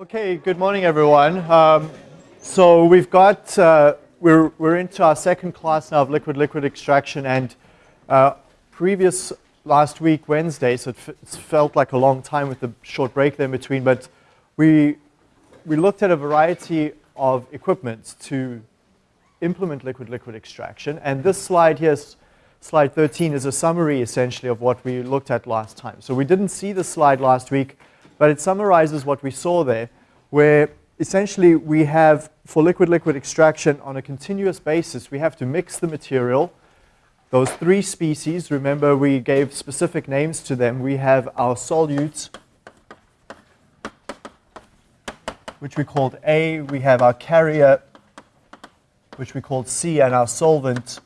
Okay, good morning, everyone. Um, so we've got, uh, we're, we're into our second class now of liquid-liquid extraction and uh, previous last week, Wednesday, so it, felt like a long time with the short break there in between, but we, we looked at a variety of equipment to implement liquid-liquid extraction. And this slide here, slide 13, is a summary essentially of what we looked at last time. So we didn't see the slide last week, but it summarizes what we saw there, where essentially we have, for liquid-liquid extraction on a continuous basis, we have to mix the material. Those three species, remember we gave specific names to them. We have our solutes, which we called A. We have our carrier, which we called C, and our solvent,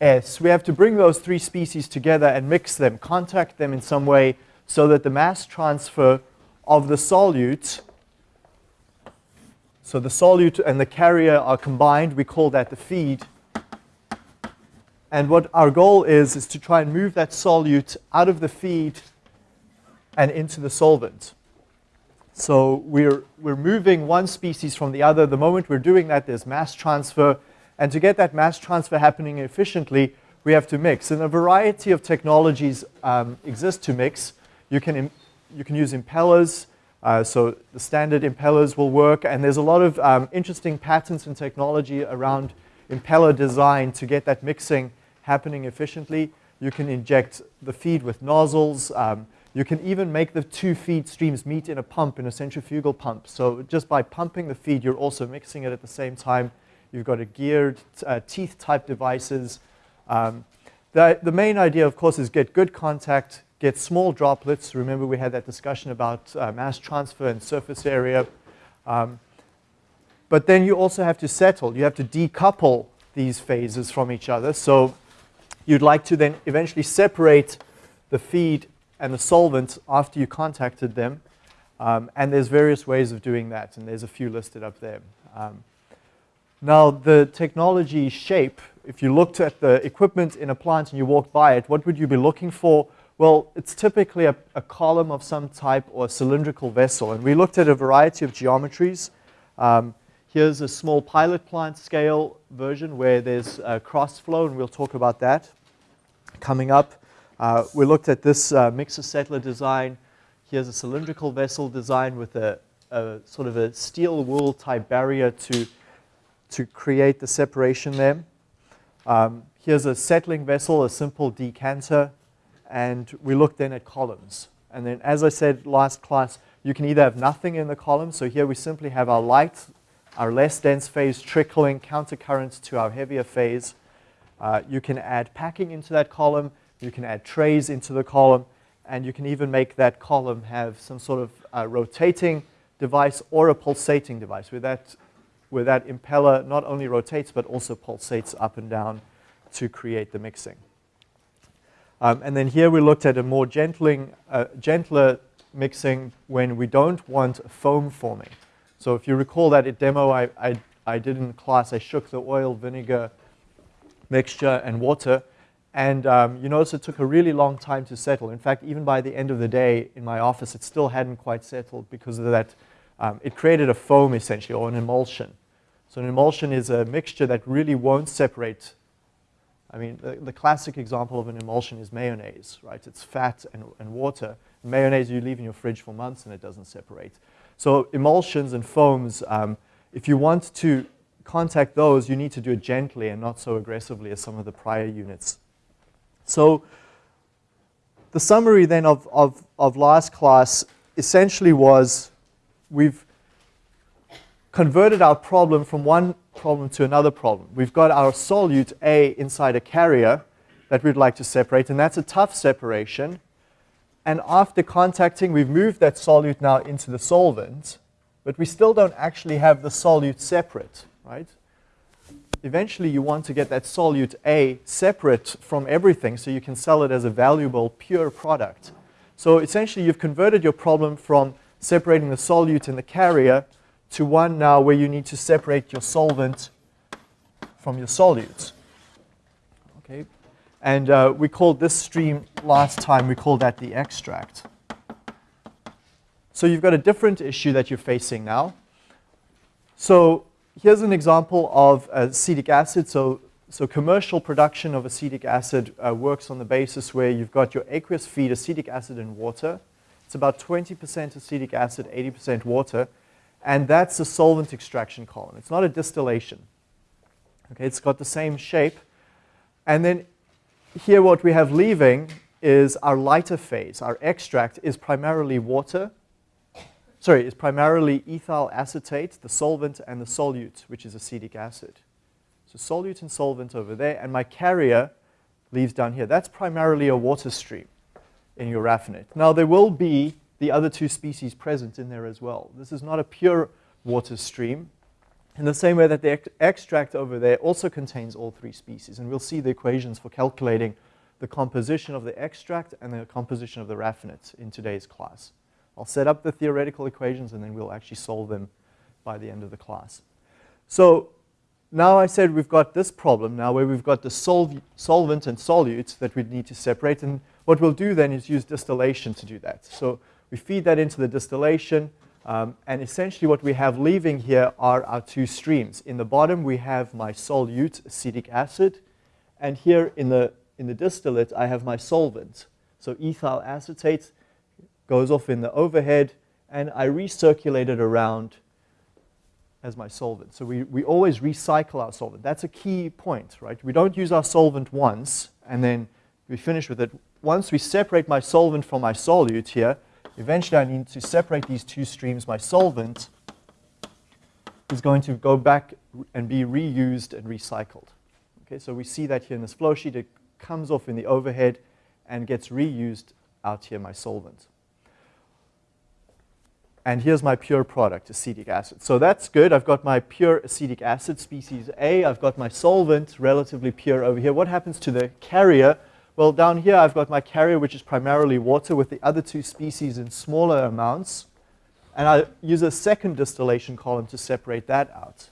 S. We have to bring those three species together and mix them, contact them in some way so that the mass transfer of the solute, so the solute and the carrier are combined, we call that the feed. And what our goal is, is to try and move that solute out of the feed and into the solvent. So we're, we're moving one species from the other. The moment we're doing that, there's mass transfer. And to get that mass transfer happening efficiently, we have to mix. And a variety of technologies um, exist to mix. You can, you can use impellers. Uh, so the standard impellers will work. And there's a lot of um, interesting patents and technology around impeller design to get that mixing happening efficiently. You can inject the feed with nozzles. Um, you can even make the two feed streams meet in a pump, in a centrifugal pump. So just by pumping the feed, you're also mixing it at the same time. You've got a geared uh, teeth type devices. Um, the, the main idea, of course, is get good contact, get small droplets. Remember we had that discussion about uh, mass transfer and surface area. Um, but then you also have to settle. You have to decouple these phases from each other. So you'd like to then eventually separate the feed and the solvent after you contacted them. Um, and there's various ways of doing that, and there's a few listed up there. Um, now, the technology shape, if you looked at the equipment in a plant and you walked by it, what would you be looking for? Well, it's typically a, a, column of some type or a cylindrical vessel. And we looked at a variety of geometries. Um, here's a small pilot plant scale version where there's a cross flow, and we'll talk about that coming up. Uh, we looked at this uh, mixer settler design. Here's a cylindrical vessel design with a, a, sort of a steel wool type barrier to, to create the separation there. Um, here's a settling vessel, a simple decanter and we looked then at columns. And then as I said last class, you can either have nothing in the column, so here we simply have our light, our less dense phase trickling countercurrent to our heavier phase. Uh, you can add packing into that column, you can add trays into the column, and you can even make that column have some sort of uh, rotating device or a pulsating device where that, where that impeller not only rotates but also pulsates up and down to create the mixing. Um, and then here we looked at a more gentling, uh, gentler mixing when we don't want foam forming. So if you recall that demo I, I, I did in class, I shook the oil, vinegar mixture and water. And um, you notice it took a really long time to settle. In fact, even by the end of the day in my office, it still hadn't quite settled because of that. Um, it created a foam essentially, or an emulsion. So an emulsion is a mixture that really won't separate I mean, the, the, classic example of an emulsion is mayonnaise, right? It's fat and, and water. Mayonnaise you leave in your fridge for months and it doesn't separate. So emulsions and foams, um, if you want to contact those, you need to do it gently and not so aggressively as some of the prior units. So the summary then of, of, of last class essentially was we've converted our problem from one problem to another problem. We've got our solute A inside a carrier that we'd like to separate, and that's a tough separation. And after contacting, we've moved that solute now into the solvent, but we still don't actually have the solute separate, right? Eventually, you want to get that solute A separate from everything so you can sell it as a valuable, pure product. So essentially, you've converted your problem from separating the solute in the carrier to one now where you need to separate your solvent from your solutes. Okay, and uh, we called this stream last time, we called that the extract. so you've got a different issue that you're facing now. So here's an example of acetic acid. So, so commercial production of acetic acid uh, works on the basis where you've got your aqueous feed acetic acid and water. It's about 20% acetic acid, 80% water. And that's a solvent extraction column. It's not a distillation. Okay, it's got the same shape. And then here what we have leaving is our lighter phase. Our extract is primarily water. Sorry, is primarily ethyl acetate, the solvent, and the solute, which is acetic acid. So solute and solvent over there, and my carrier leaves down here. That's primarily a water stream in your raffinate. Now there will be the other two species present in there as well. This is not a pure water stream. In the same way that the extract over there also contains all three species. And we'll see the equations for calculating the composition of the extract and the composition of the raffinate in today's class. I'll set up the theoretical equations and then we'll actually solve them by the end of the class. So now I said we've got this problem now where we've got the solv solvent and solute that we need to separate. And what we'll do then is use distillation to do that. So we feed that into the distillation. Um, and essentially what we have leaving here are our two streams. In the bottom, we have my solute, acetic acid. And here in the, in the distillate, I have my solvent. So ethyl acetate goes off in the overhead, and I recirculate it around as my solvent. So we, we always recycle our solvent. That's a key point, right? We don't use our solvent once, and then we finish with it. Once we separate my solvent from my solute here, Eventually, I need to separate these two streams. My solvent is going to go back and be reused and recycled. Okay, so we see that here in this flow sheet. It comes off in the overhead and gets reused out here, my solvent. And here's my pure product, acetic acid. So that's good. I've got my pure acetic acid, species A. I've got my solvent, relatively pure over here. What happens to the carrier? Well, down here I've got my carrier, which is primarily water, with the other two species in smaller amounts. And I use a second distillation column to separate that out.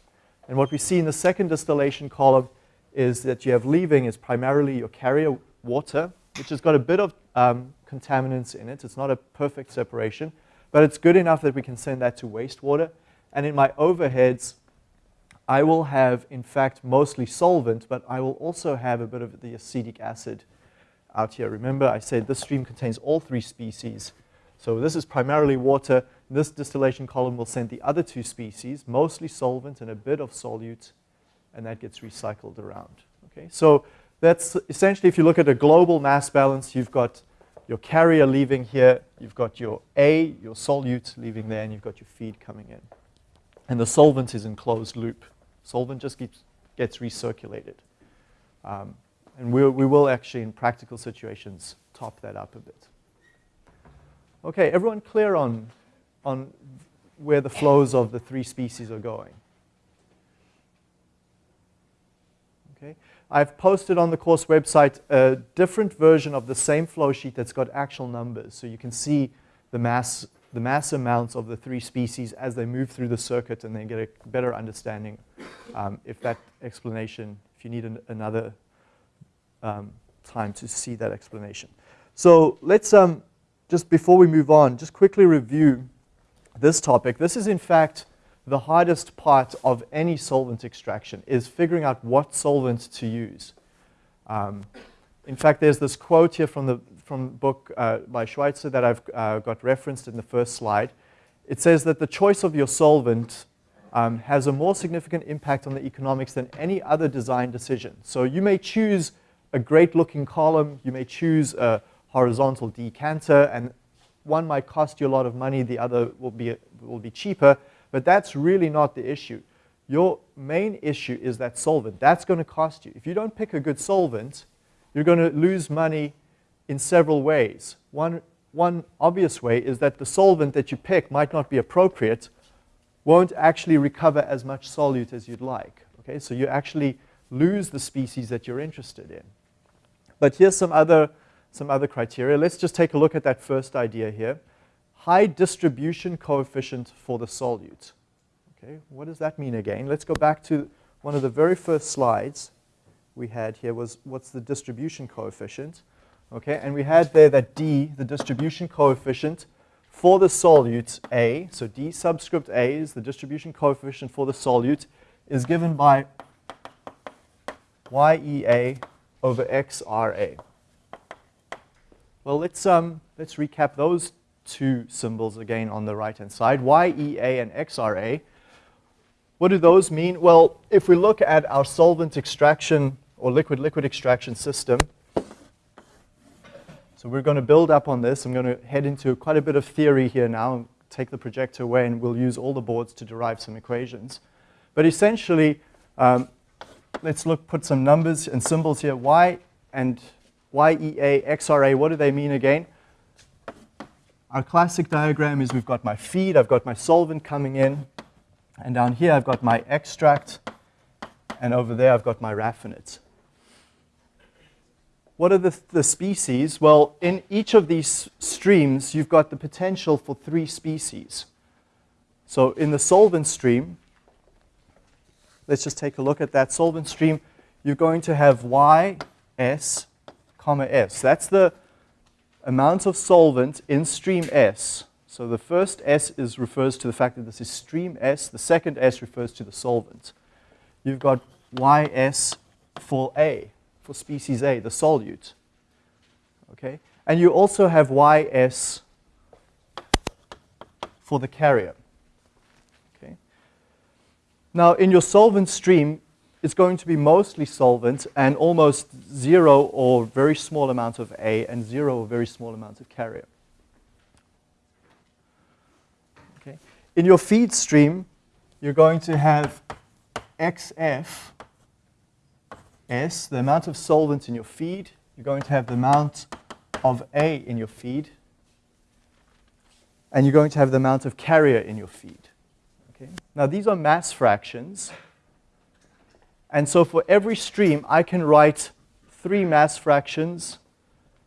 And what we see in the second distillation column is that you have leaving is primarily your carrier water, which has got a bit of um, contaminants in it. It's not a perfect separation, but it's good enough that we can send that to wastewater. And in my overheads, I will have, in fact, mostly solvent, but I will also have a bit of the acetic acid out here. Remember, I said this stream contains all three species. So this is primarily water. This distillation column will send the other two species, mostly solvent and a bit of solute, and that gets recycled around. Okay, so that's essentially, if you look at a global mass balance, you've got your carrier leaving here, you've got your A, your solute leaving there, and you've got your feed coming in. And the solvent is in closed loop. Solvent just gets recirculated. Um, and we'll, we will actually, in practical situations, top that up a bit. Okay, everyone clear on, on where the flows of the three species are going? Okay, I've posted on the course website a different version of the same flow sheet that's got actual numbers. So you can see the mass, the mass amounts of the three species as they move through the circuit and then get a better understanding um, if that explanation, if you need an, another um, time to see that explanation. So let's, um, just before we move on, just quickly review this topic. This is in fact the hardest part of any solvent extraction is figuring out what solvent to use. Um, in fact, there's this quote here from the from book uh, by Schweitzer that I've uh, got referenced in the first slide. It says that the choice of your solvent um, has a more significant impact on the economics than any other design decision. So you may choose a great looking column. You may choose a horizontal decanter and one might cost you a lot of money, the other will be, will be cheaper, but that's really not the issue. Your main issue is that solvent. That's going to cost you. If you don't pick a good solvent, you're going to lose money in several ways. One, one obvious way is that the solvent that you pick might not be appropriate, won't actually recover as much solute as you'd like. Okay, so you actually lose the species that you're interested in. But here's some other, some other criteria. Let's just take a look at that first idea here. High distribution coefficient for the solute. Okay, what does that mean again? Let's go back to one of the very first slides we had here was what's the distribution coefficient. Okay, and we had there that D, the distribution coefficient for the solute A, so D subscript A is the distribution coefficient for the solute, is given by YEA over XRA. Well, let's, um, let's recap those two symbols again on the right-hand side, YEA and XRA. What do those mean? Well, if we look at our solvent extraction or liquid-liquid extraction system, so we're going to build up on this. I'm going to head into quite a bit of theory here now take the projector away and we'll use all the boards to derive some equations. But essentially, um, let's look, put some numbers and symbols here. Y and YEA, XRA, what do they mean again? Our classic diagram is we've got my feed, I've got my solvent coming in, and down here I've got my extract, and over there I've got my raffinate. What are the, the species? Well, in each of these streams, you've got the potential for three species. So in the solvent stream, let's just take a look at that solvent stream. You're going to have Y, S, comma S. That's the amount of solvent in stream S. So the first S is, refers to the fact that this is stream S. The second S refers to the solvent. You've got YS for A, for species A, the solute. Okay? And you also have YS for the carrier. Now, in your solvent stream, it's going to be mostly solvent and almost zero or very small amount of A and zero or very small amount of carrier. Okay. In your feed stream, you're going to have XF S, the amount of solvent in your feed. You're going to have the amount of A in your feed. And you're going to have the amount of carrier in your feed. Okay. Now, these are mass fractions. And so for every stream, I can write three mass fractions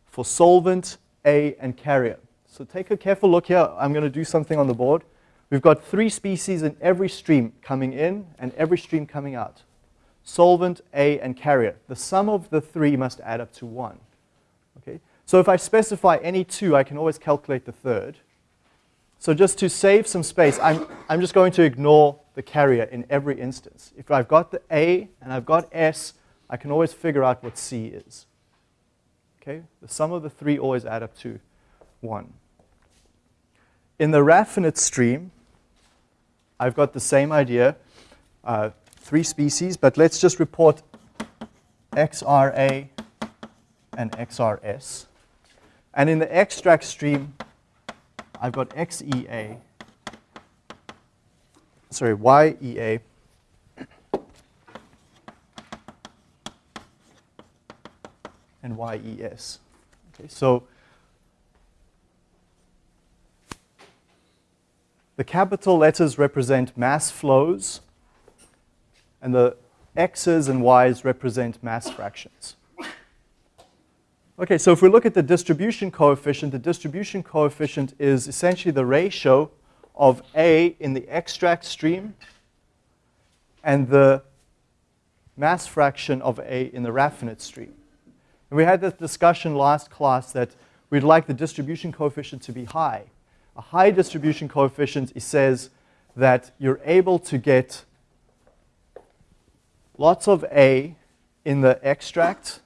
for solvent, A, and carrier. So take a careful look here. I'm going to do something on the board. We've got three species in every stream coming in and every stream coming out. Solvent, A, and carrier. The sum of the three must add up to 1. Okay? So if I specify any two, I can always calculate the third. So just to save some space, I'm, I'm just going to ignore the carrier in every instance. If I've got the A and I've got S, I can always figure out what C is. Okay? The sum of the three always add up to 1. In the raffinate stream, I've got the same idea, uh, three species, but let's just report XRA and XRS. And in the extract stream, I've got XEA sorry, YEA and YES. Okay, so the capital letters represent mass flows, and the X's and Y's represent mass fractions. Okay, so if we look at the distribution coefficient, the distribution coefficient is essentially the ratio of A in the extract stream and the mass fraction of A in the raffinate stream. And we had this discussion last class that we'd like the distribution coefficient to be high. A high distribution coefficient says that you're able to get lots of A in the extract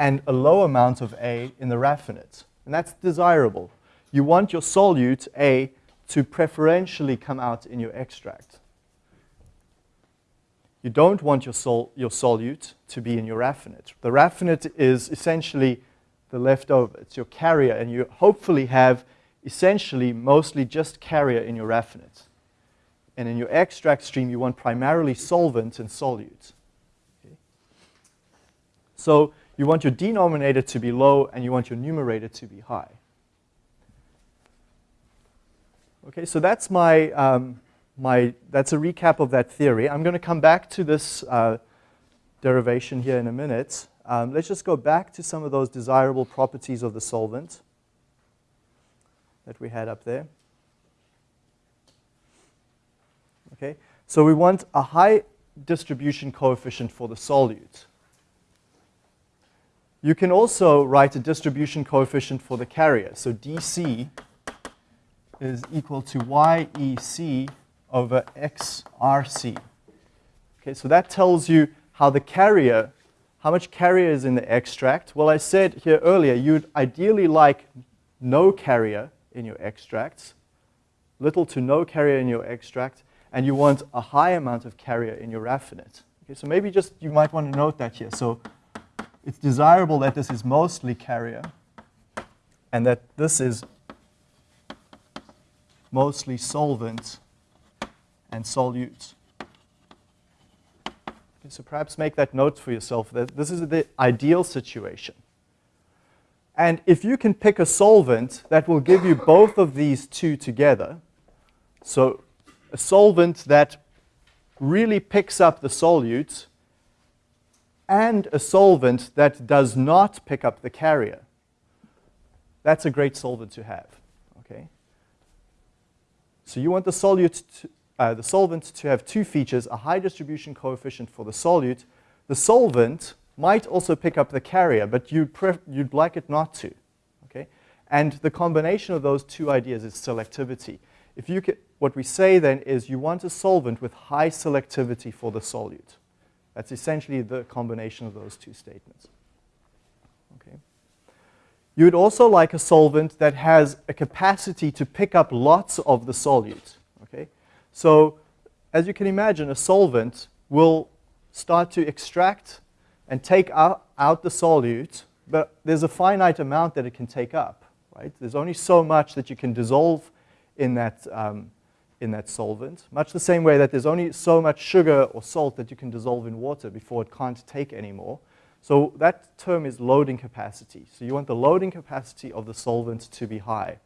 and a low amount of A in the raffinate. And that's desirable. You want your solute, A, to preferentially come out in your extract. You don't want your, sol your solute to be in your raffinate. The raffinate is essentially the leftover. It's your carrier, and you hopefully have essentially mostly just carrier in your raffinate. And in your extract stream, you want primarily solvent and solute. Okay? So you want your denominator to be low, and you want your numerator to be high. Okay, so that's my, um, my, that's a recap of that theory. I'm going to come back to this uh, derivation here in a minute. Um, let's just go back to some of those desirable properties of the solvent that we had up there. Okay, so we want a high distribution coefficient for the solute. You can also write a distribution coefficient for the carrier. So dC is equal to YEC over XRC. Okay, so that tells you how the carrier, how much carrier is in the extract. Well, I said here earlier, you'd ideally like no carrier in your extracts, little to no carrier in your extract, and you want a high amount of carrier in your raffinate. Okay, so maybe just you might want to note that here. So it's desirable that this is mostly carrier and that this is mostly solvent and solute. Okay, so perhaps make that note for yourself that this is the ideal situation. And if you can pick a solvent that will give you both of these two together, so a solvent that really picks up the solute and a solvent that does not pick up the carrier, that's a great solvent to have. Okay? So you want the solute to, uh, the solvent to have two features, a high distribution coefficient for the solute. The solvent might also pick up the carrier, but you'd, you'd like it not to. Okay? And the combination of those two ideas is selectivity. If you what we say then is you want a solvent with high selectivity for the solute. That's essentially the combination of those two statements. Okay. You would also like a solvent that has a capacity to pick up lots of the solute. Okay. So as you can imagine, a solvent will start to extract and take out, out the solute, but there's a finite amount that it can take up. Right? There's only so much that you can dissolve in that, um, in that solvent, much the same way that there's only so much sugar or salt that you can dissolve in water before it can't take anymore. So that term is loading capacity. So you want the loading capacity of the solvent to be high.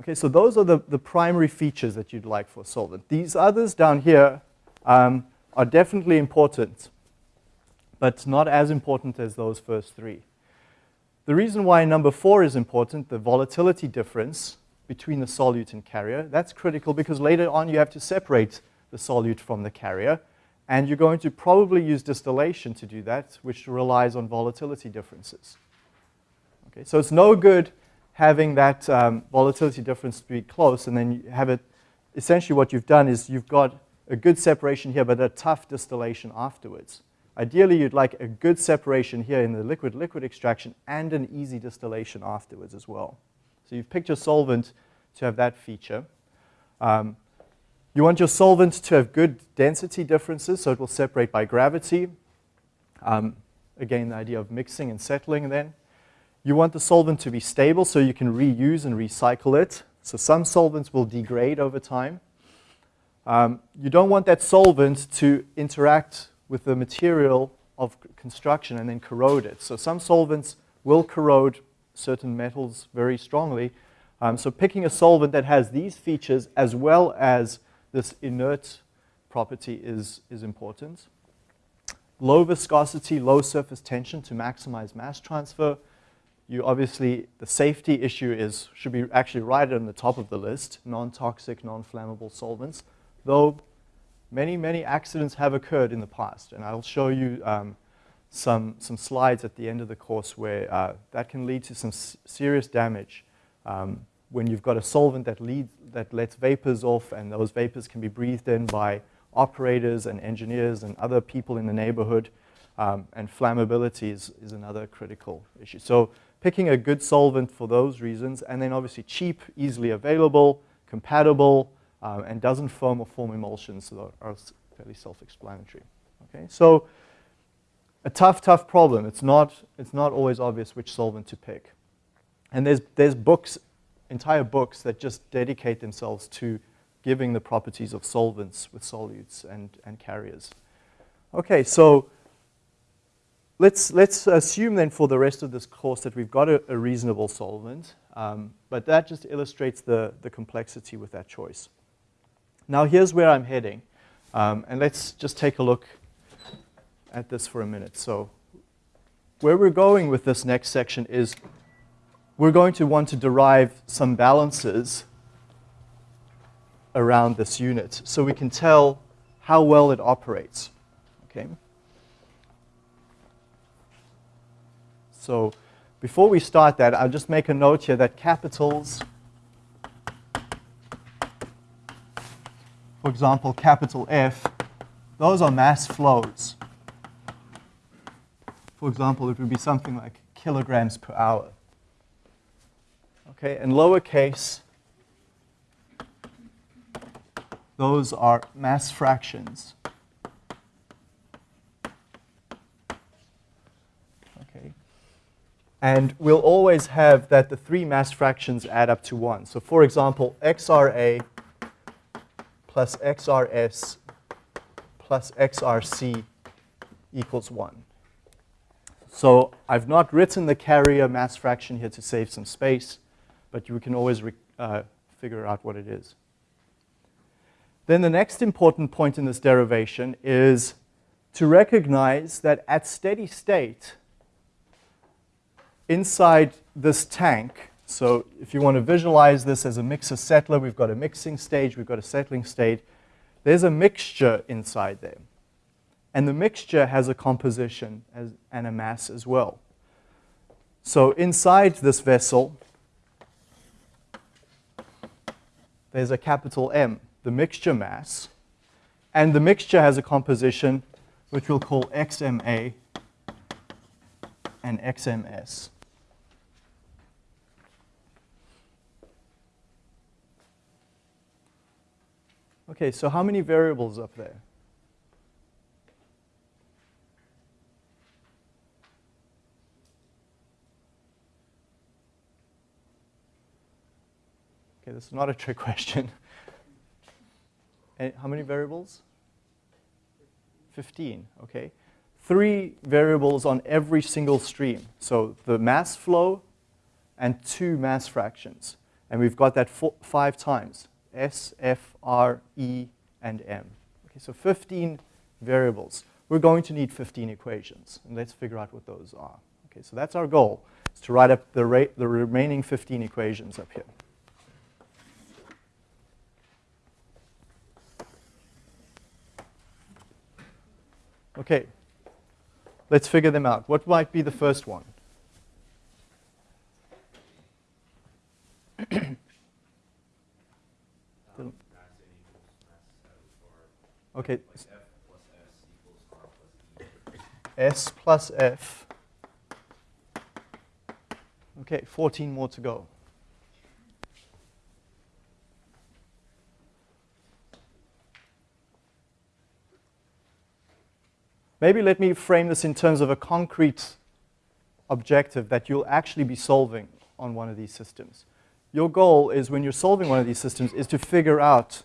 Okay, so those are the, the primary features that you'd like for a solvent. These others down here um, are definitely important, but not as important as those first three. The reason why number four is important, the volatility difference between the solute and carrier, that's critical because later on you have to separate the solute from the carrier, and you're going to probably use distillation to do that, which relies on volatility differences. Okay, so it's no good having that um, volatility difference be close and then you have it, essentially what you've done is you've got a good separation here, but a tough distillation afterwards. Ideally, you'd like a good separation here in the liquid-liquid extraction and an easy distillation afterwards as well. So you've picked your solvent to have that feature. Um, you want your solvent to have good density differences, so it will separate by gravity. Um, again, the idea of mixing and settling then. You want the solvent to be stable so you can reuse and recycle it. So some solvents will degrade over time. Um, you don't want that solvent to interact with the material of construction and then corrode it. So some solvents will corrode certain metals very strongly. Um, so picking a solvent that has these features as well as this inert property is, is important. Low viscosity, low surface tension to maximize mass transfer. You obviously, the safety issue is, should be actually right on the top of the list, non-toxic, non-flammable solvents, though many, many accidents have occurred in the past. And I'll show you um, some, some slides at the end of the course where uh, that can lead to some serious damage um, when you've got a solvent that, leads, that lets vapors off and those vapors can be breathed in by operators and engineers and other people in the neighborhood. Um, and flammability is, is another critical issue. So picking a good solvent for those reasons, and then obviously cheap, easily available, compatible, um, and doesn't foam or form emulsions that are fairly self-explanatory. Okay, so a tough, tough problem. It's not, it's not always obvious which solvent to pick. And there's, there's books, entire books that just dedicate themselves to giving the properties of solvents with solutes and, and carriers. Okay, so let's, let's assume then for the rest of this course that we've got a, a reasonable solvent, um, but that just illustrates the, the complexity with that choice. Now here's where I'm heading. Um, and let's just take a look at this for a minute. So where we're going with this next section is we're going to want to derive some balances around this unit so we can tell how well it operates. Okay. So before we start that, I'll just make a note here that capitals, for example, capital F, those are mass flows. For example, it would be something like kilograms per hour. Okay, and lowercase, those are mass fractions. Okay. And we'll always have that the three mass fractions add up to 1. So for example, XRA plus XRS plus XRC equals 1. So I've not written the carrier mass fraction here to save some space, but you can always uh, figure out what it is. Then the next important point in this derivation is to recognize that at steady state, inside this tank, so if you want to visualize this as a mixer settler, we've got a mixing stage, we've got a settling state, there's a mixture inside there. And the mixture has a composition as, and a mass as well. So inside this vessel, there's a capital M the mixture mass, and the mixture has a composition which we'll call XMA and XMS. Okay, so how many variables up there? Okay, this is not a trick question. Eh, how many variables? 15, okay. Three variables on every single stream. So the mass flow and two mass fractions. And we've got that four, five times, S, F, R, E, and M. Okay, so 15 variables. We're going to need 15 equations, and let's figure out what those are. Okay, so that's our goal, is to write up the, the remaining 15 equations up here. Okay, let's figure them out. What might be the first one? okay. S plus F. Okay, 14 more to go. Maybe let me frame this in terms of a concrete objective that you'll actually be solving on one of these systems. Your goal is when you're solving one of these systems is to figure out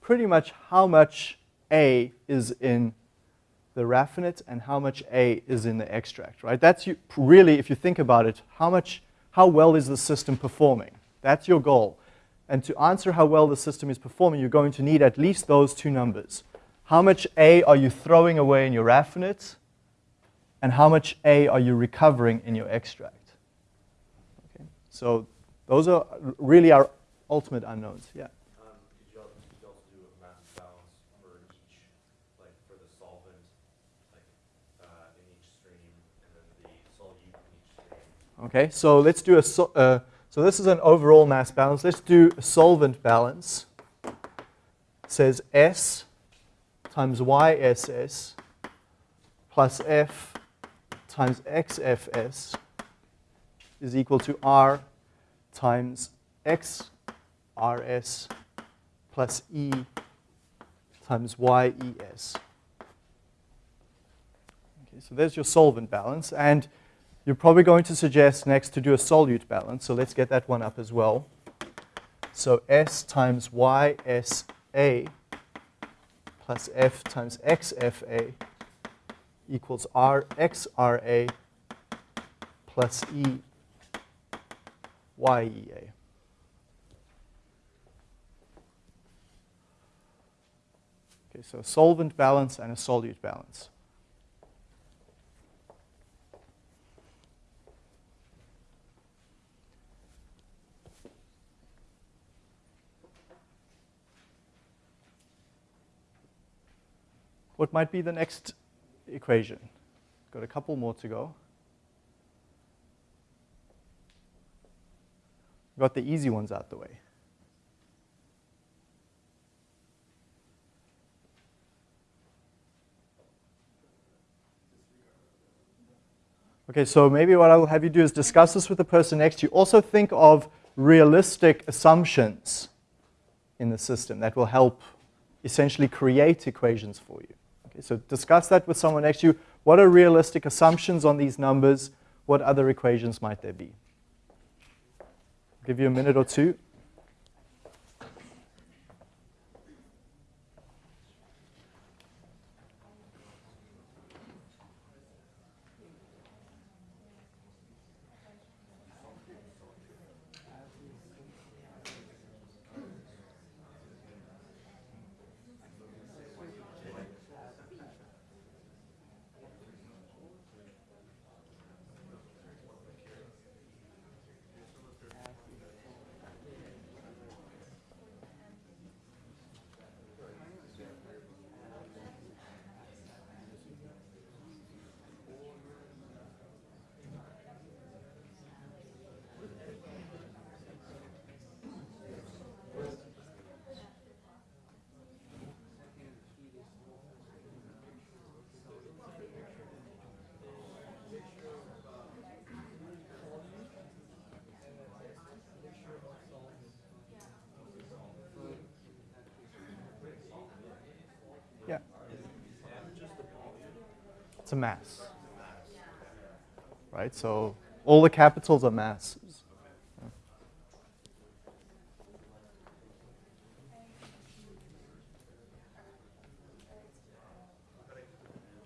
pretty much how much A is in the raffinate and how much A is in the extract, right? That's you, really, if you think about it, how much, how well is the system performing? That's your goal. And to answer how well the system is performing, you're going to need at least those two numbers. How much A are you throwing away in your raffinate? And how much A are you recovering in your extract? Okay. So those are really our ultimate unknowns. Yeah. Um, you also, did you also do a mass balance for each, like for the solvent, uh, in each stream, and then the solute in each stream? Okay, so let's do a, so, uh, so this is an overall mass balance. Let's do a solvent balance. It says S times YSS plus F times XFS is equal to R times XRS plus E times YES. Okay, so there's your solvent balance. And you're probably going to suggest next to do a solute balance. So let's get that one up as well. So S times YSA plus f times xfa equals rxra plus e yea. Okay, so solvent balance and a solute balance. What might be the next equation? Got a couple more to go. Got the easy ones out the way. Okay, so maybe what I'll have you do is discuss this with the person next to you. Also think of realistic assumptions in the system that will help essentially create equations for you. So discuss that with someone next to you. What are realistic assumptions on these numbers? What other equations might there be? I'll give you a minute or two. Mass. Right? So all the capitals are masses.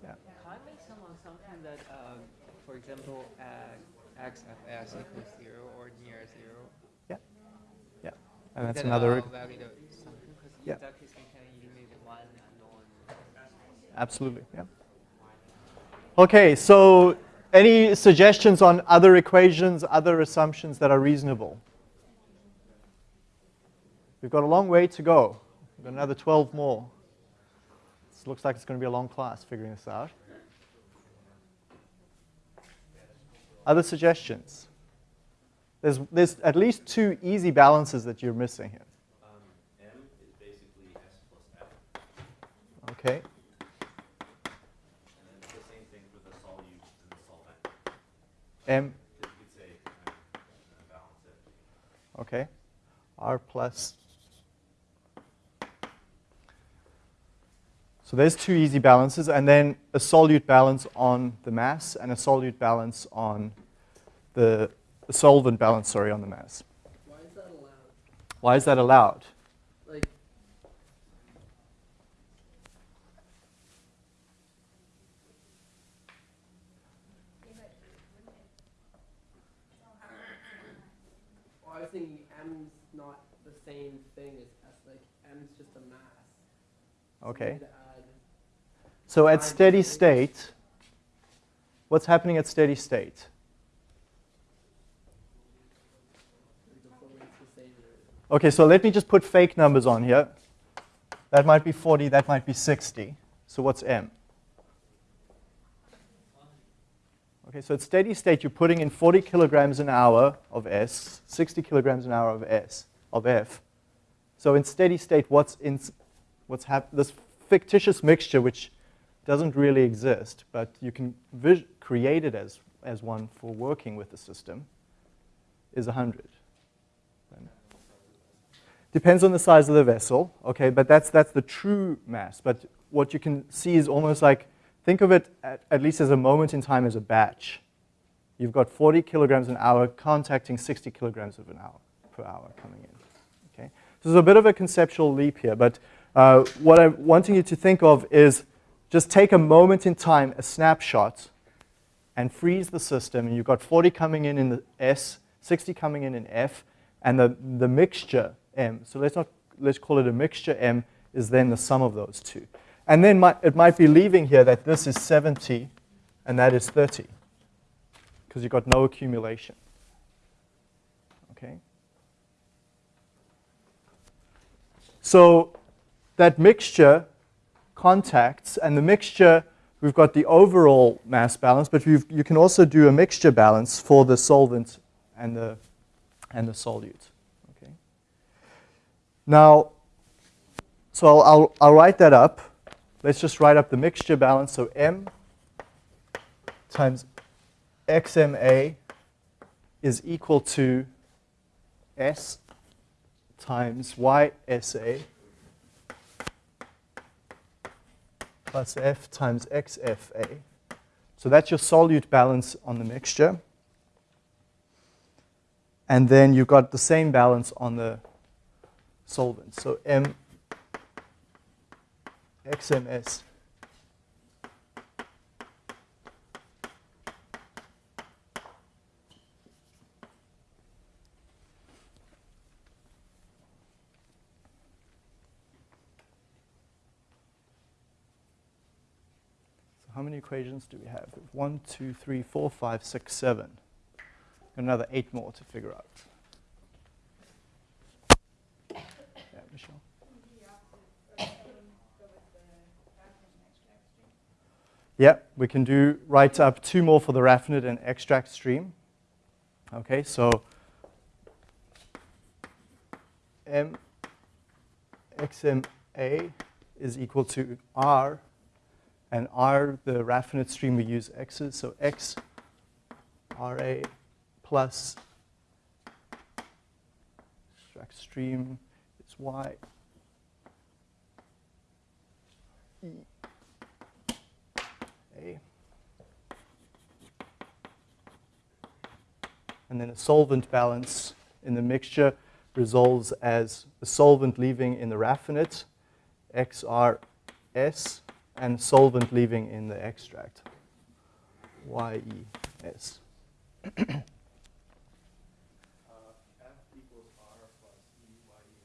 Yeah. Can I make some assumption that, um, for example, uh, xfs equals zero or near zero? Yeah. Yeah. And that's Then another. I'll validate the assumption because Yeah. in that case we can eliminate one unknown. Absolutely, yeah. Okay, so any suggestions on other equations, other assumptions that are reasonable? We've got a long way to go. We've got another 12 more. This looks like it's going to be a long class figuring this out. Other suggestions? There's, there's at least two easy balances that you're missing here. Um, M is basically S plus F, Okay, and then it's the same thing for the solute and the solvent. M, You could say, um, uh, balance it. okay, R plus. So there's two easy balances, and then a solute balance on the mass and a solute balance on the a solvent balance, sorry, on the mass. Why is that allowed? Why is that allowed? Like, well, I was thinking M's not the same thing as S. Like, M's just a mass. So we Okay. So at steady state, what's happening at steady state? Okay, so let me just put fake numbers on here. That might be 40, that might be 60. So what's M? Okay, so at steady state, you're putting in 40 kilograms an hour of S, 60 kilograms an hour of S, of F. So in steady state, what's in, what's this fictitious mixture, which doesn't really exist, but you can create it as, as one for working with the system, is 100. Depends on the size of the vessel, okay, but that's, that's the true mass. But what you can see is almost like, think of it at, at least as a moment in time as a batch. You've got 40 kilograms an hour contacting 60 kilograms of an hour per hour coming in. Okay? So there's a bit of a conceptual leap here, but uh, what I'm wanting you to think of is just take a moment in time, a snapshot, and freeze the system. And you've got 40 coming in in the S, 60 coming in in F, and the, the mixture M. So let's not let's call it a mixture M is then the sum of those two. And then might, it might be leaving here that this is 70 and that is 30 because you've got no accumulation. Okay? So that mixture contacts, and the mixture, we've got the overall mass balance, but you can also do a mixture balance for the solvent and the, and the solute. Okay. Now, so I'll, I'll, I'll write that up. Let's just write up the mixture balance. So M times XMA is equal to S times YSA plus F times XFA. So that's your solute balance on the mixture. And then you've got the same balance on the solvent. So M XMS equations do we have? One, two, three, four, five, six, seven. Another eight more to figure out. Yeah, Michelle. Yeah, we can do write up two more for the raffinate and extract stream. Okay, so M XMA is equal to R, and R, the raffinate stream, we use X's, so X RA plus extract stream is Y E A. And then a solvent balance in the mixture resolves as the solvent leaving in the raffinate, XRS, and solvent leaving in the extract, YES. Uh, F equals R plus E Y E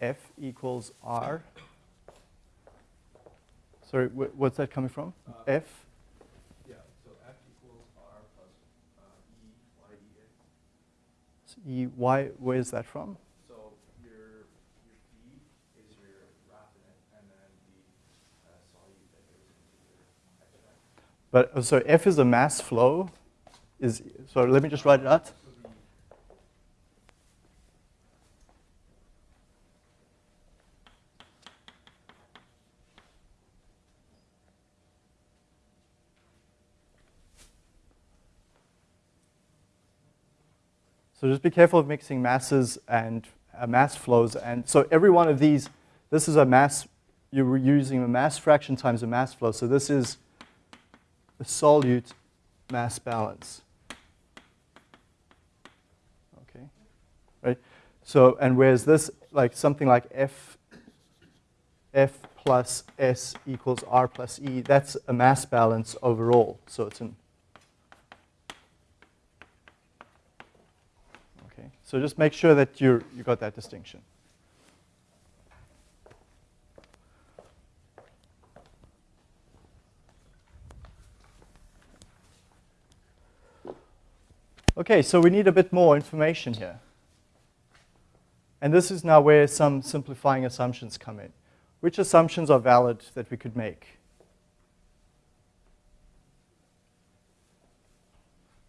N. F equals R. Sorry, wh- what's that coming from? Uh, F? Yeah, so F equals R plus uh, E Y E N. S- E, Y, where's that from? So your, your feed is your raffinate and then the uh, solute that goes into your extract. But, uh, so F is a mass flow. Is, so let me just write it out. So just be careful of mixing masses and uh, mass flows. And so every one of these, this is a mass, you're using a mass fraction times a mass flow. So this is a solute mass balance. Okay, right? So, and whereas this, like something like F, F plus S equals R plus E, that's a mass balance overall. So it's an Okay, so just make sure that you you got that distinction. Okay, so we need a bit more information here. And this is now where some simplifying assumptions come in. Which assumptions are valid that we could make?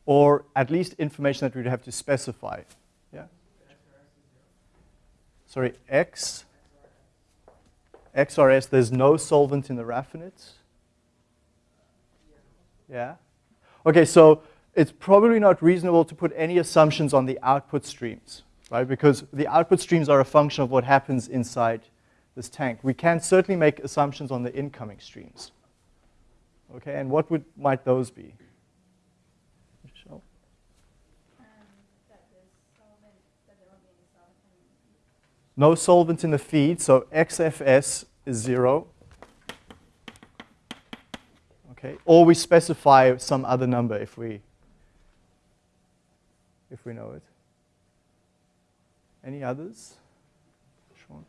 Or at least information that we'd have to specify. Yeah? Sorry, X, XRS, there's no solvent in the raffinate. Yeah? Okay, so it's probably not reasonable to put any assumptions on the output streams, right? Because the output streams are a function of what happens inside this tank. We can certainly make assumptions on the incoming streams. Okay, and what would, might those be? Michelle? Um, solvent, that there won't be any solvent in No solvent in the feed, so XFS is zero. Okay, or we specify some other number if we if we know it. Any others? Sean?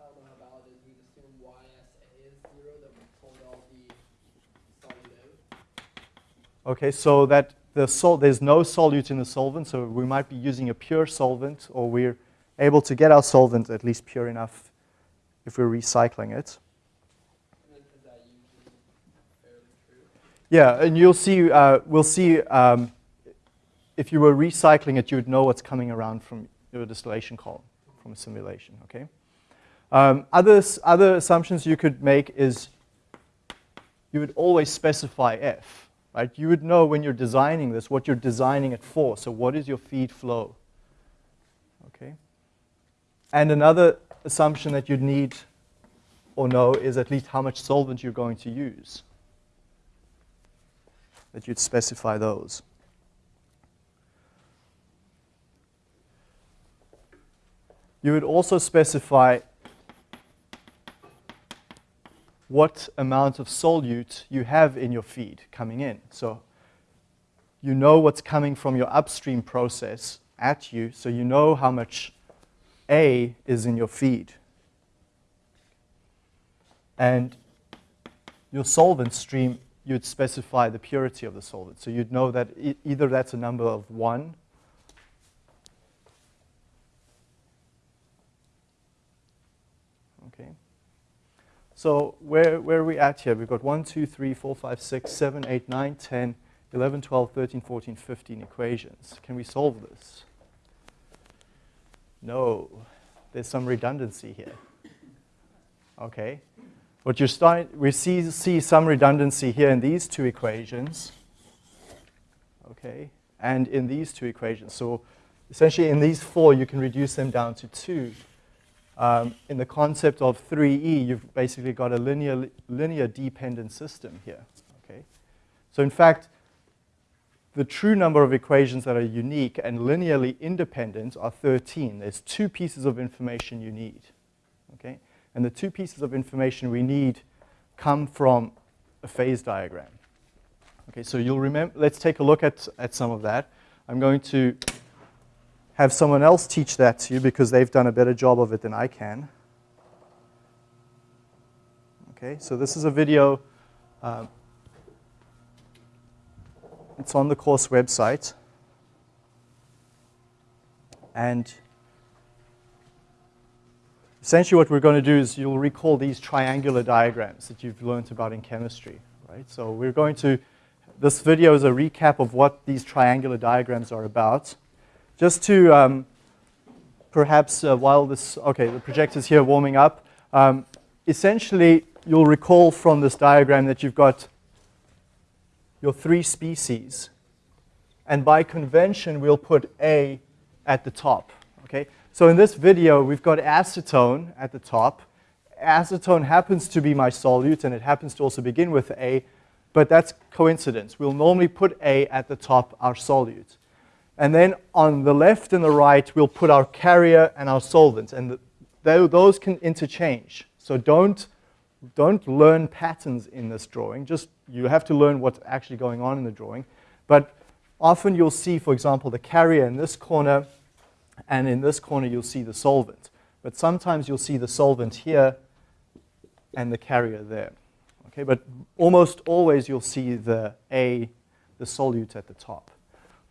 I don't know how valid it is. We assume YSA is zero, that we pulled all the solute out. Okay, so that the sol- there's no solute in the solvent, so we might be using a pure solvent, or we're able to get our solvent at least pure enough if we're recycling it. And is is that usually fairly true? Yeah, and you'll see, uh, we'll see um, if you were recycling it, you would know what's coming around from your distillation column from a simulation, okay? Um, other, other assumptions you could make is you would always specify F, right? You would know when you're designing this what you're designing it for. So what is your feed flow? Okay. And another assumption that you'd need or know is at least how much solvent you're going to use. That you'd specify those. You would also specify what amount of solute you have in your feed coming in. So you know what's coming from your upstream process at you, so you know how much A is in your feed. And your solvent stream, you'd specify the purity of the solvent. So you'd know that e either that's a number of 1 Okay. So where, where are we at here? We've got 1, 2, 3, 4, 5, 6, 7, 8, 9, 10, 11, 12, 13, 14, 15 equations. Can we solve this? No. There's some redundancy here. Okay. What you're starting, we see, see some redundancy here in these two equations. Okay. And in these two equations. So essentially in these four, you can reduce them down to two. Um, in the concept of 3E, you've basically got a linear, linear dependent system here. Okay? So in fact, the true number of equations that are unique and linearly independent are 13. There's two pieces of information you need. Okay? And the two pieces of information we need come from a phase diagram. Okay, so you'll remember, let's take a look at, at some of that. I'm going to have someone else teach that to you because they've done a better job of it than I can. Okay, so this is a video. Um, it's on the course website. And essentially what we're going to do is you'll recall these triangular diagrams that you've learned about in chemistry, right? So we're going to, this video is a recap of what these triangular diagrams are about. Just to um, perhaps uh, while this, okay, the projector's here warming up, um, essentially you'll recall from this diagram that you've got your three species. And by convention, we'll put A at the top, okay? So in this video, we've got acetone at the top. Acetone happens to be my solute, and it happens to also begin with A, but that's coincidence. We'll normally put A at the top, our solute. And then on the left and the right, we'll put our carrier and our solvent. And the, those can interchange. So don't, don't learn patterns in this drawing. Just you have to learn what's actually going on in the drawing. But often you'll see, for example, the carrier in this corner, and in this corner you'll see the solvent. But sometimes you'll see the solvent here and the carrier there. Okay, but almost always you'll see the A, the solute at the top.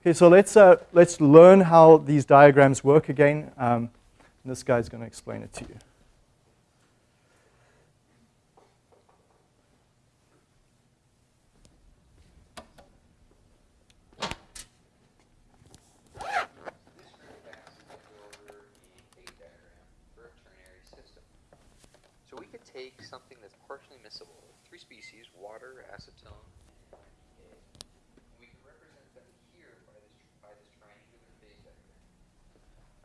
Okay, so let's, uh, let's learn how these diagrams work again. Um, this guy's going to explain it to you. So we could take something that's partially miscible, three species, water, acetone, we can represent them here by this, by this triangular phase diagram.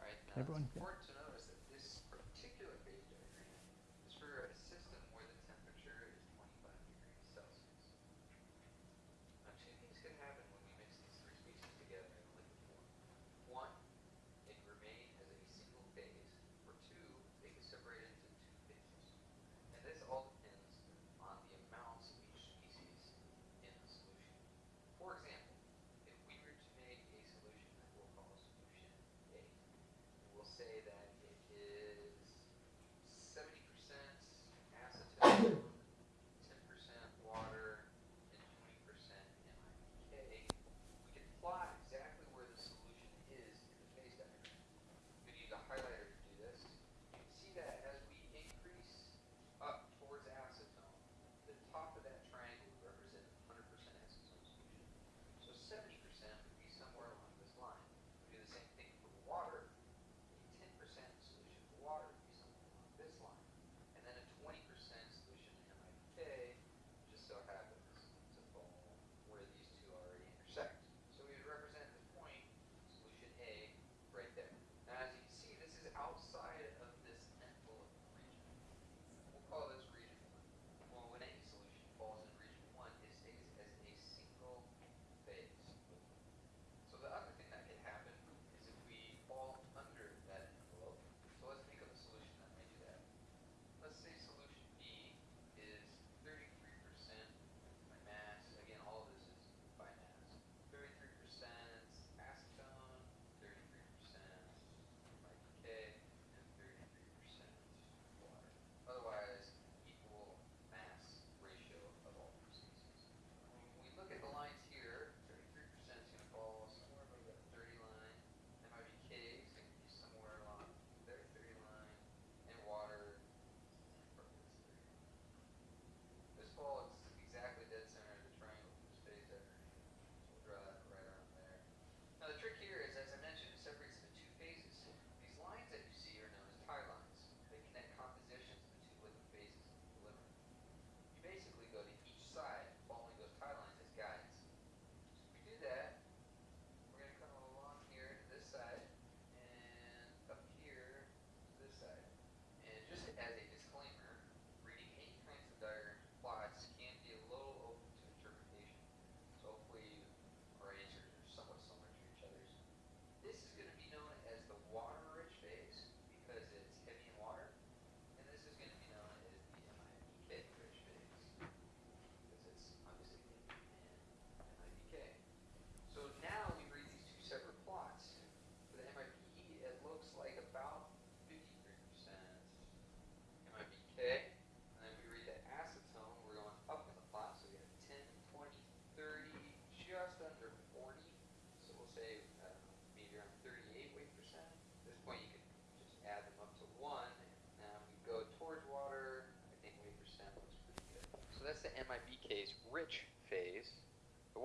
All right, now Everyone, yeah. important to notice that this particular phase diagram is for a system where the temperature is 25 degrees Celsius. Now, two things can happen when we mix these three species together in liquid form. One, they can remain as a single phase, or two, they can separate into two phases. And this all depends on the amounts of each species in the solution. For example, if we were to make a solution that we'll call solution A, we'll say that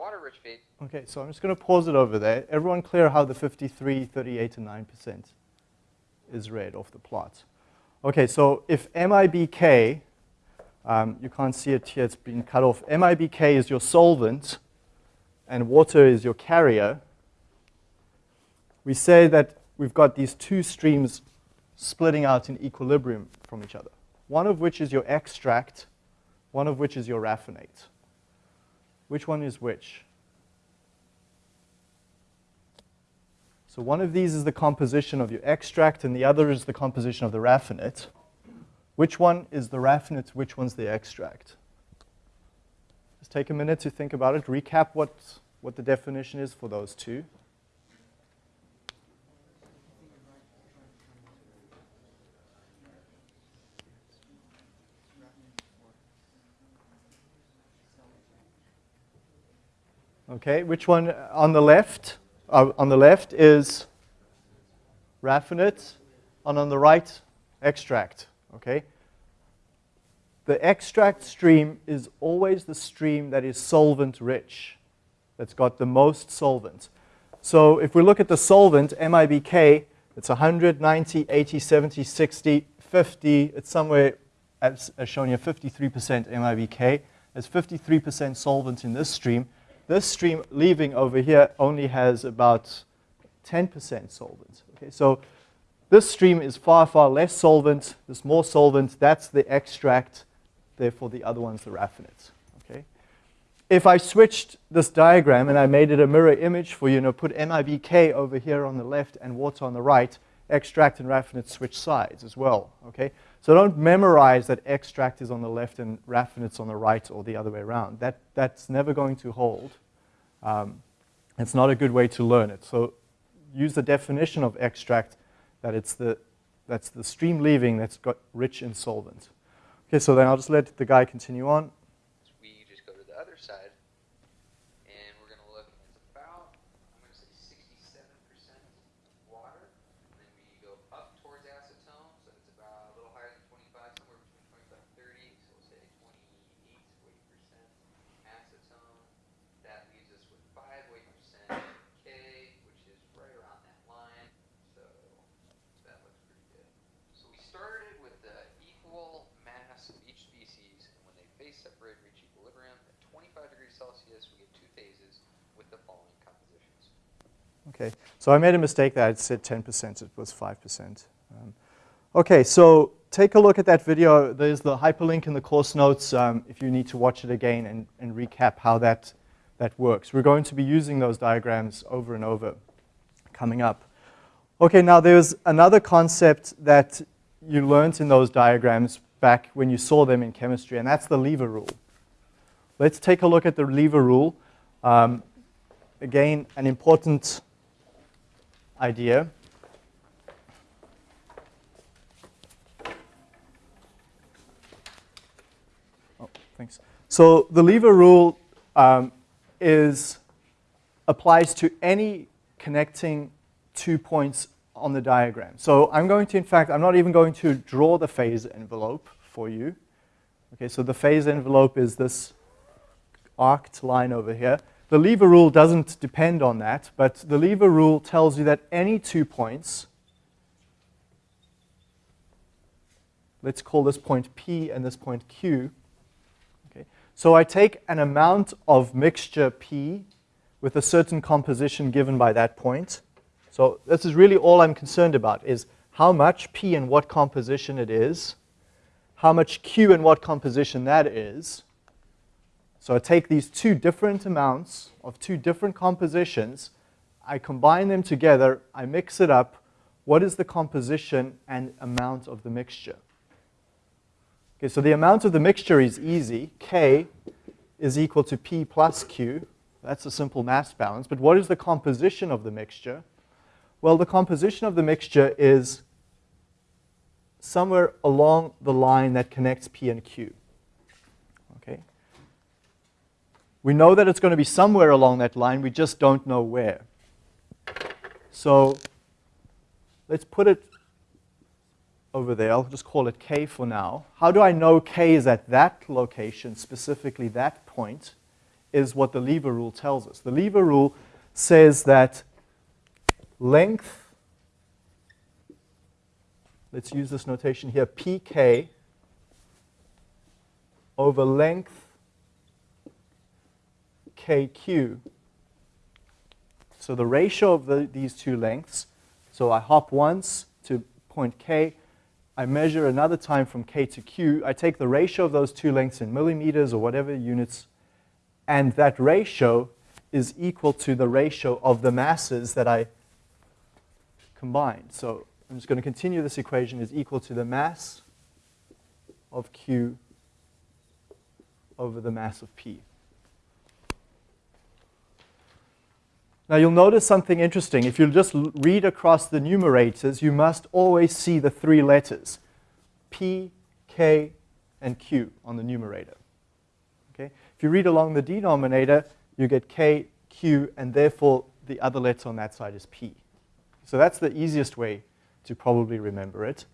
water-rich phase Okay, so I'm just going to pause it over there. Everyone clear how the 53, 38, and 9% is read off the plot. Okay, so if MIBK, um, you can't see it here, it's been cut off. MIBK is your solvent, and water is your carrier. We say that we've got these two streams splitting out in equilibrium from each other. One of which is your extract, one of which is your raffinate. Which one is which? So one of these is the composition of your extract, and the other is the composition of the raffinate. Which one is the raffinate? Which one's the extract? Just take a minute to think about it. Recap what, what the definition is for those two. Okay, which one on the left? Uh, on the left is raffinate, and on the right, extract. Okay? The extract stream is always the stream that is solvent rich, that's got the most solvent. So if we look at the solvent, MIBK, it's 100, 90, 80, 70, 60, 50. It's somewhere, as, shown here, 53% MIBK. There's 53% solvent in this stream. This stream leaving over here only has about 10% solvent. Okay, so this stream is far, far less solvent. There's more solvent. That's the extract. Therefore, the other one's the raffinate. Okay? If I switched this diagram and I made it a mirror image for you, I put MIBK over here on the left and water on the right, extract and raffinate switch sides as well. Okay? So don't memorize that extract is on the left and raffinate's on the right or the other way around. That, that's never going to hold. Um, it's not a good way to learn it. So use the definition of extract that it's the, that's the stream leaving that's got rich in solvent. Okay, so then I'll just let the guy continue on. we just go to the other side, and we're going to look, it's about, I'm going to say 67% water, and then we go up towards acetone, so it's about a little higher than 25, somewhere between 25 and 30, so we'll say 28 to 80% acetone. That leaves us with 5 to 8% K, which is right around that line, so that looks pretty good. So we started with the equal mass of each species, and when they reach equilibrium at 25 degrees Celsius, we get two phases with the following compositions. Okay, so I made a mistake that I said 10%, it was 5%. Um, okay, so take a look at that video. There's the hyperlink in the course notes um, if you need to watch it again and, and recap how that, that works. We're going to be using those diagrams over and over coming up. Okay, now there's another concept that you learned in those diagrams back when you saw them in chemistry, and that's the lever rule. Let's take a look at the lever rule. Um, again, an important idea. Oh, thanks. So the lever rule um, is applies to any connecting two points on the diagram. So I'm going to, in fact, I'm not even going to draw the phase envelope for you. Okay, so the phase envelope is this arced line over here. The lever rule doesn't depend on that, but the lever rule tells you that any two points, let's call this point P and this point Q. Okay. So I take an amount of mixture P with a certain composition given by that point. So this is really all I'm concerned about is how much P and what composition it is, how much Q and what composition that is. So I take these two different amounts of two different compositions, I combine them together, I mix it up. What is the composition and amount of the mixture? Okay, so the amount of the mixture is easy. K is equal to P plus Q. That's a simple mass balance. But what is the composition of the mixture? Well, the composition of the mixture is somewhere along the line that connects P and Q. Okay? We know that it's going to be somewhere along that line, we just don't know where. So let's put it over there. I'll just call it K for now. How do I know K is at that location, specifically that point, is what the lever rule tells us. The lever rule says that length, let's use this notation here, pk over length kq. So the ratio of the, these two lengths, so I hop once to point k, I measure another time from k to q, I take the ratio of those two lengths in millimeters or whatever units, and that ratio is equal to the ratio of the masses that I combined. So I'm just going to continue this equation is equal to the mass of q over the mass of p. Now you'll notice something interesting. If you just read across the numerators, you must always see the three letters, P, K, and Q on the numerator. Okay? If you read along the denominator, you get K, Q, and therefore the other letter on that side is P. So that's the easiest way to probably remember it.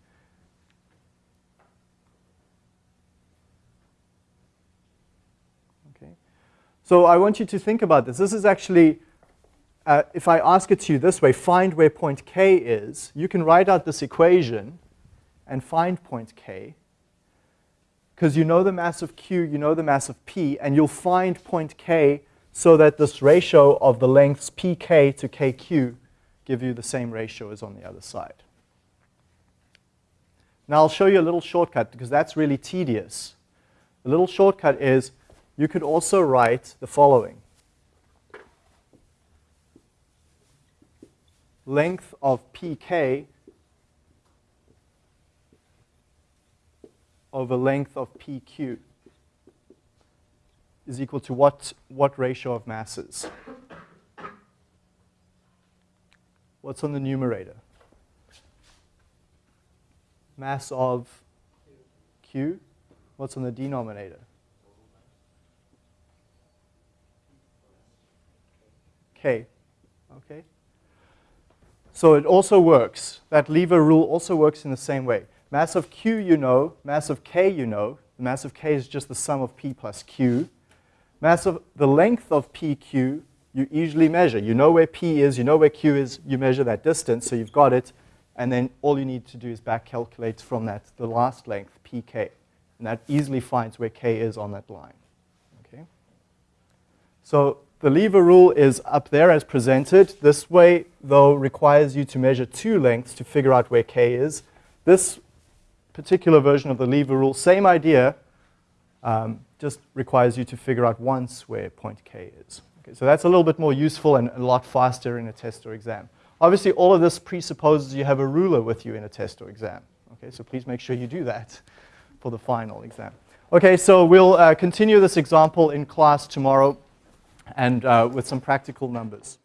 Okay. So I want you to think about this. This is actually, uh, if I ask it to you this way, find where point K is, you can write out this equation and find point K because you know the mass of Q, you know the mass of P, and you'll find point K so that this ratio of the lengths pk to kq give you the same ratio as on the other side. Now I'll show you a little shortcut because that's really tedious. The little shortcut is you could also write the following. Length of pk over length of pq is equal to what, what ratio of masses? What's on the numerator? Mass of Q. What's on the denominator? K. Okay? So it also works. That lever rule also works in the same way. Mass of Q you know, mass of K you know. The mass of K is just the sum of P plus Q. Mass of the length of PQ you easily measure. You know where P is, you know where Q is, you measure that distance, so you've got it, and then all you need to do is back calculate from that the last length, PK. And that easily finds where K is on that line. Okay? So the lever rule is up there as presented. This way, though, requires you to measure two lengths to figure out where K is. This particular version of the lever rule, same idea, um, just requires you to figure out once where point K is. Okay, so that's a little bit more useful and a lot faster in a test or exam. Obviously, all of this presupposes you have a ruler with you in a test or exam. Okay, so please make sure you do that for the final exam. Okay, so we'll uh, continue this example in class tomorrow and uh, with some practical numbers.